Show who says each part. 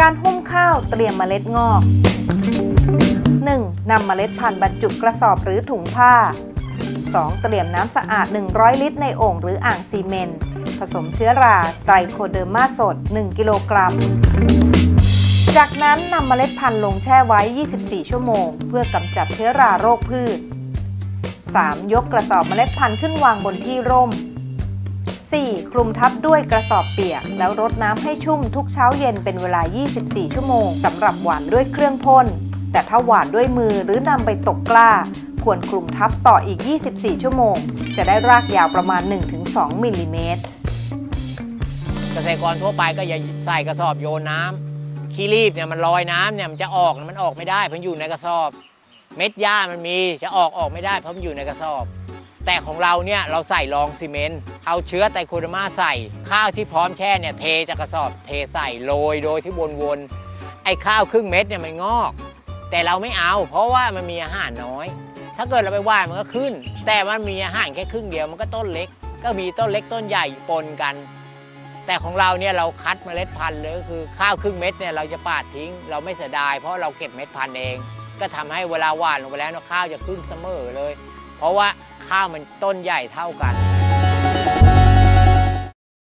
Speaker 1: การหุ้มข้าวเตรียมเมล็ดงอก 1. นำเมล็ดพันธุ์บรรจุกระสอบหรือถุงผ้า 2. เตรียมน้ำสะอาด 100 ลิตรในโอ่งหรืออ่างซีเมนต์ ผสมเชื้อราไตรโคเดอร์มาสด 1 กิโลกรัม จากนั้นนำเมล็ดพันธุ์ลงแช่ไว้ 24 ชั่วโมง เพื่อกำจัดเชื้อราโรคพืช 3. ยกกระสอบเมล็ดพันธุ์ขึ้นวางบนที่ร่ม 4. คลุมทับด้วยกระสอบเปียก แล้วรดน้ำให้ชุ่มทุกเช้าเย็นเป็นเวลา 24 ชั่วโมงสำหรับหวานด้วยเครื่องพ่น แต่ถ้าหวานด้วยมือหรือนำไปตกกล้า ควรคลุมทับต่ออีก 24 ชั่วโมง จะได้รากยาวประมาณ 1-2 มิลลิเมตร
Speaker 2: เกษตรกรทั่วไปก็อย่าใส่กระสอบโยนน้ำขี้รีบเนี่ยมันลอยน้ำเนี่ยมันจะออกมันออกไม่ได้เพราะอยู่ในกระสอบ เม็ดหญ้ามันมีจะออกออกไม่ได้เพราะมันอยู่ในกระสอบ แต่ของเราเนี่ยเราใส่รองซีเมนต์เอาเชื้อไตรโคเดอร์มาใส่ ข้าวที่พร้อมแช่เนี่ยเทจากกระสอบเทใส่โรยโดยที่วนๆไอ้ข้าวครึ่งเม็ดเนี่ยมันงอก แต่เราไม่เอา เพราะว่ามันมีอาหารน้อย ถ้าเกิดเราไปว่านมันก็ขึ้น แต่มันมีอาหารแค่ครึ่งเดียวมันก็ต้นเล็ก ก็มีต้นเล็กต้นใหญ่ปนกัน แต่ของเราเนี่ยเราคัดเมล็ดพันธุ์เลยก็คือข้าวครึ่งเม็ดเนี่ยเราจะปาดทิ้ง เราไม่เสียดาย เพราะเราเก็บเม็ดพันธุ์เอง ก็ทำให้เวลาหว่านลงไปแล้วเนี่ยข้าวจะขึ้นเสมอเลย เพราะว่า ข้าวมันต้นใหญ่เท่ากัน